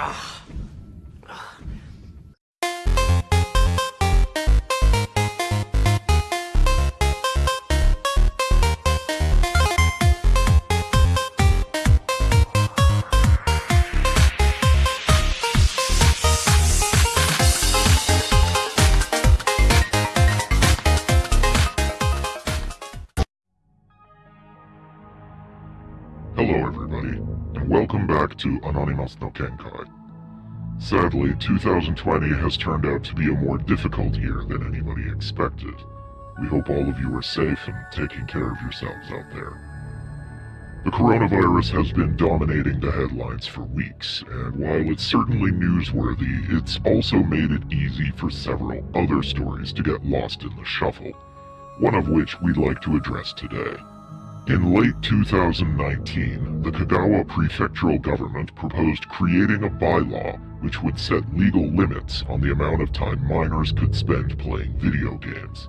Hello to Anonymous no Kenkai. Sadly, 2020 has turned out to be a more difficult year than anybody expected. We hope all of you are safe and taking care of yourselves out there. The coronavirus has been dominating the headlines for weeks, and while it's certainly newsworthy, it's also made it easy for several other stories to get lost in the shuffle, one of which we'd like to address today. In late 2019, the Kagawa prefectural government proposed creating a bylaw which would set legal limits on the amount of time minors could spend playing video games.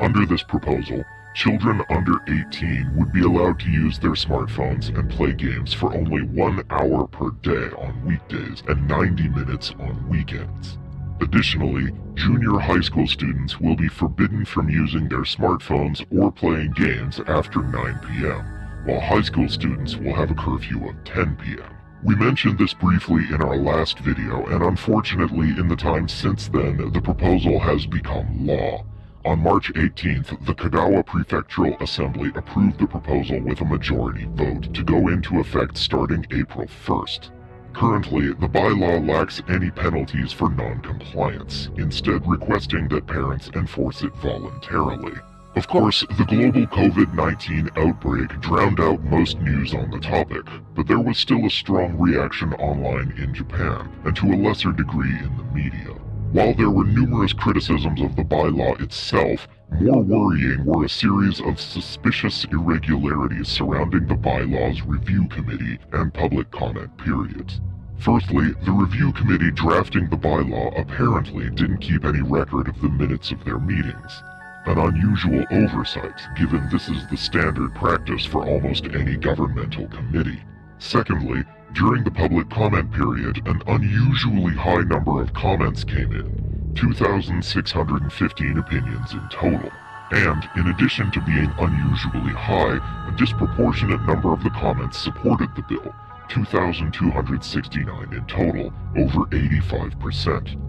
Under this proposal, children under 18 would be allowed to use their smartphones and play games for only one hour per day on weekdays and 90 minutes on weekends. Additionally, junior high school students will be forbidden from using their smartphones or playing games after 9 p.m., while high school students will have a curfew of 10 p.m. We mentioned this briefly in our last video, and unfortunately in the time since then, the proposal has become law. On March 18th, the Kagawa Prefectural Assembly approved the proposal with a majority vote to go into effect starting April 1st. Currently, the bylaw lacks any penalties for non-compliance, instead requesting that parents enforce it voluntarily. Of course, the global COVID-19 outbreak drowned out most news on the topic, but there was still a strong reaction online in Japan, and to a lesser degree in the media. While there were numerous criticisms of the bylaw itself, more worrying were a series of suspicious irregularities surrounding the bylaw's review committee and public comment periods. Firstly, the review committee drafting the bylaw apparently didn't keep any record of the minutes of their meetings. An unusual oversight, given this is the standard practice for almost any governmental committee. Secondly, during the public comment period, an unusually high number of comments came in, 2,615 opinions in total. And, in addition to being unusually high, a disproportionate number of the comments supported the bill, 2,269 in total, over 85%.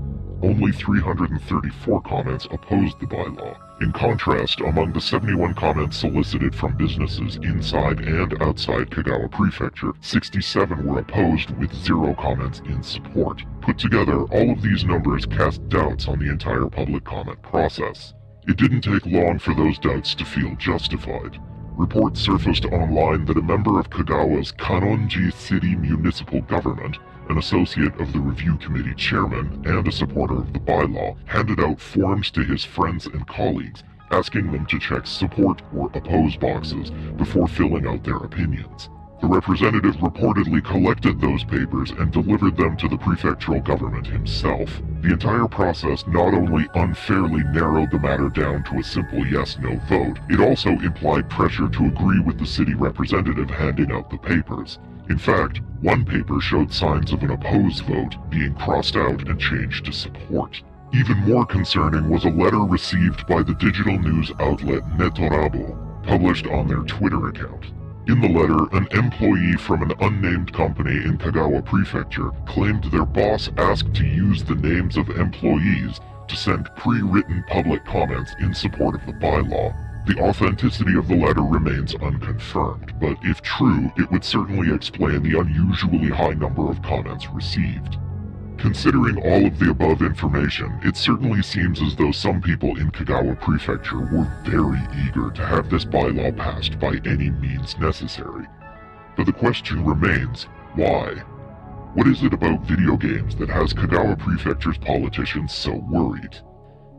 Only 334 comments opposed the bylaw. In contrast, among the 71 comments solicited from businesses inside and outside Kagawa Prefecture, 67 were opposed with zero comments in support. Put together, all of these numbers cast doubts on the entire public comment process. It didn't take long for those doubts to feel justified. Reports surfaced online that a member of Kagawa's Kanonji City Municipal Government an associate of the review committee chairman and a supporter of the bylaw, handed out forms to his friends and colleagues, asking them to check support or oppose boxes before filling out their opinions. The representative reportedly collected those papers and delivered them to the prefectural government himself. The entire process not only unfairly narrowed the matter down to a simple yes-no vote, it also implied pressure to agree with the city representative handing out the papers. In fact, one paper showed signs of an opposed vote being crossed out and changed to support. Even more concerning was a letter received by the digital news outlet Netorabo, published on their Twitter account. In the letter, an employee from an unnamed company in Kagawa Prefecture claimed their boss asked to use the names of employees to send pre-written public comments in support of the bylaw. The authenticity of the letter remains unconfirmed, but if true, it would certainly explain the unusually high number of comments received. Considering all of the above information, it certainly seems as though some people in Kagawa Prefecture were very eager to have this bylaw passed by any means necessary. But the question remains, why? What is it about video games that has Kagawa Prefecture's politicians so worried?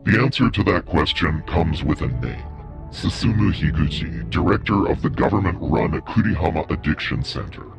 The answer to that question comes with a name. Susumu Higuchi, director of the government-run Kurihama Addiction Center.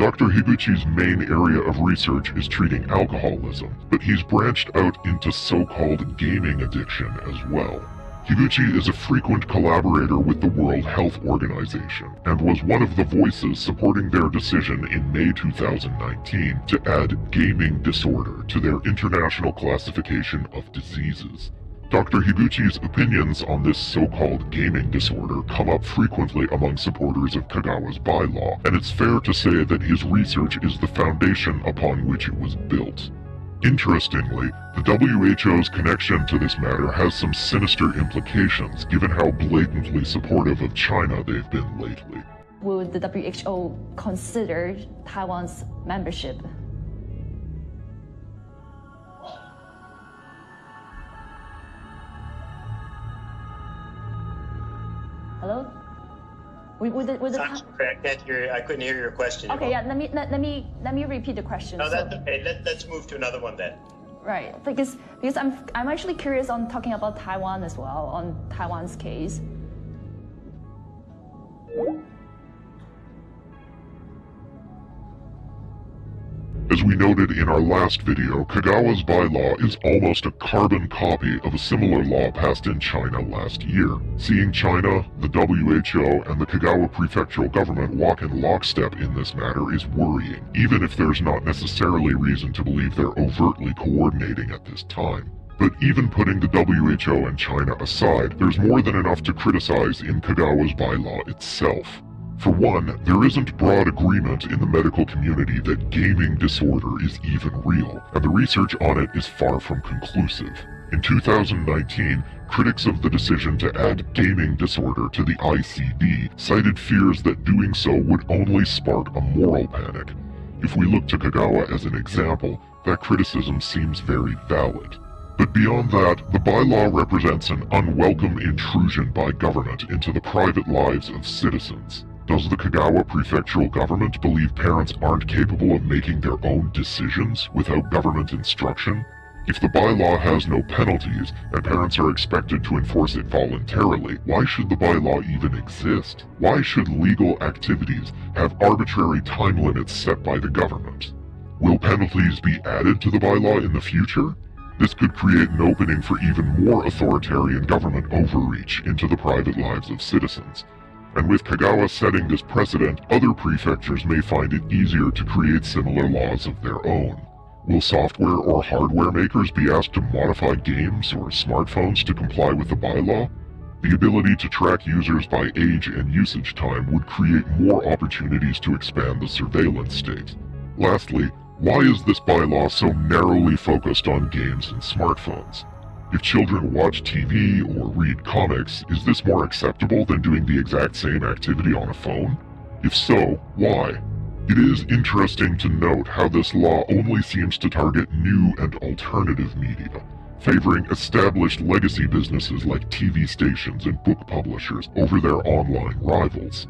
Dr. Higuchi's main area of research is treating alcoholism, but he's branched out into so-called gaming addiction as well. Higuchi is a frequent collaborator with the World Health Organization and was one of the voices supporting their decision in May 2019 to add gaming disorder to their international classification of diseases. Dr. Higuchi's opinions on this so-called gaming disorder come up frequently among supporters of Kagawa's bylaw, and it's fair to say that his research is the foundation upon which it was built. Interestingly, the WHO's connection to this matter has some sinister implications given how blatantly supportive of China they've been lately. Would the WHO consider Taiwan's membership? Hello? Would, would the, would the, I can't hear. I couldn't hear your question. okay, yeah. Let me let, let me let me repeat the question. No, So- okay. Let, let's move to another one then. Right, because because I'm I'm actually curious on talking about Taiwan as well on Taiwan's case. As we noted in our last video, Kagawa's bylaw is almost a carbon copy of a similar law passed in China last year. Seeing China, the WHO, and the Kagawa prefectural government walk in lockstep in this matter is worrying, even if there's not necessarily reason to believe they're overtly coordinating at this time. But even putting the WHO and China aside, there's more than enough to criticize in Kagawa's bylaw itself. For one, there isn't broad agreement in the medical community that gaming disorder is even real, and the research on it is far from conclusive. In 2019, critics of the decision to add gaming disorder to the ICD cited fears that doing so would only spark a moral panic. If we look to Kagawa as an example, that criticism seems very valid. But beyond that, the bylaw represents an unwelcome intrusion by government into the private lives of citizens. Does the Kagawa prefectural government believe parents aren't capable of making their own decisions without government instruction? If the bylaw has no penalties, and parents are expected to enforce it voluntarily, why should the bylaw even exist? Why should legal activities have arbitrary time limits set by the government? Will penalties be added to the bylaw in the future? This could create an opening for even more authoritarian government overreach into the private lives of citizens. And with Kagawa setting this precedent, other prefectures may find it easier to create similar laws of their own. Will software or hardware makers be asked to modify games or smartphones to comply with the bylaw? The ability to track users by age and usage time would create more opportunities to expand the surveillance state. Lastly, why is this bylaw so narrowly focused on games and smartphones? If children watch TV or read comics, is this more acceptable than doing the exact same activity on a phone? If so, why? It is interesting to note how this law only seems to target new and alternative media, favoring established legacy businesses like TV stations and book publishers over their online rivals.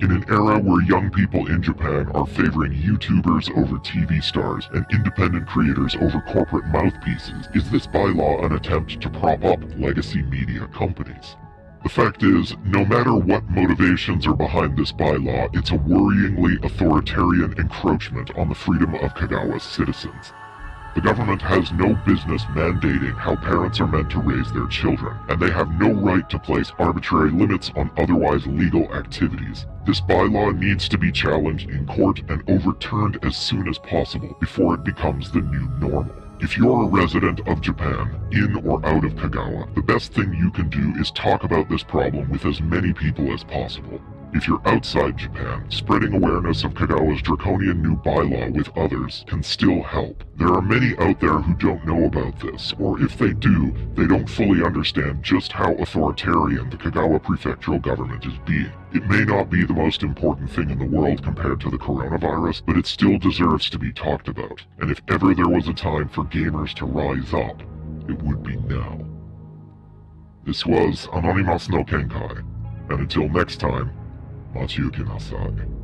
In an era where young people in Japan are favoring YouTubers over TV stars and independent creators over corporate mouthpieces, is this bylaw an attempt to prop up legacy media companies? The fact is, no matter what motivations are behind this bylaw, it's a worryingly authoritarian encroachment on the freedom of Kagawa's citizens. The government has no business mandating how parents are meant to raise their children, and they have no right to place arbitrary limits on otherwise legal activities. This bylaw needs to be challenged in court and overturned as soon as possible before it becomes the new normal. If you're a resident of Japan, in or out of Kagawa, the best thing you can do is talk about this problem with as many people as possible. If you're outside Japan, spreading awareness of Kagawa's draconian new bylaw with others can still help. There are many out there who don't know about this, or if they do, they don't fully understand just how authoritarian the Kagawa prefectural government is being. It may not be the most important thing in the world compared to the coronavirus, but it still deserves to be talked about. And if ever there was a time for gamers to rise up, it would be now. This was Anonymous no Kenkai, and until next time, 待ち受けなさい。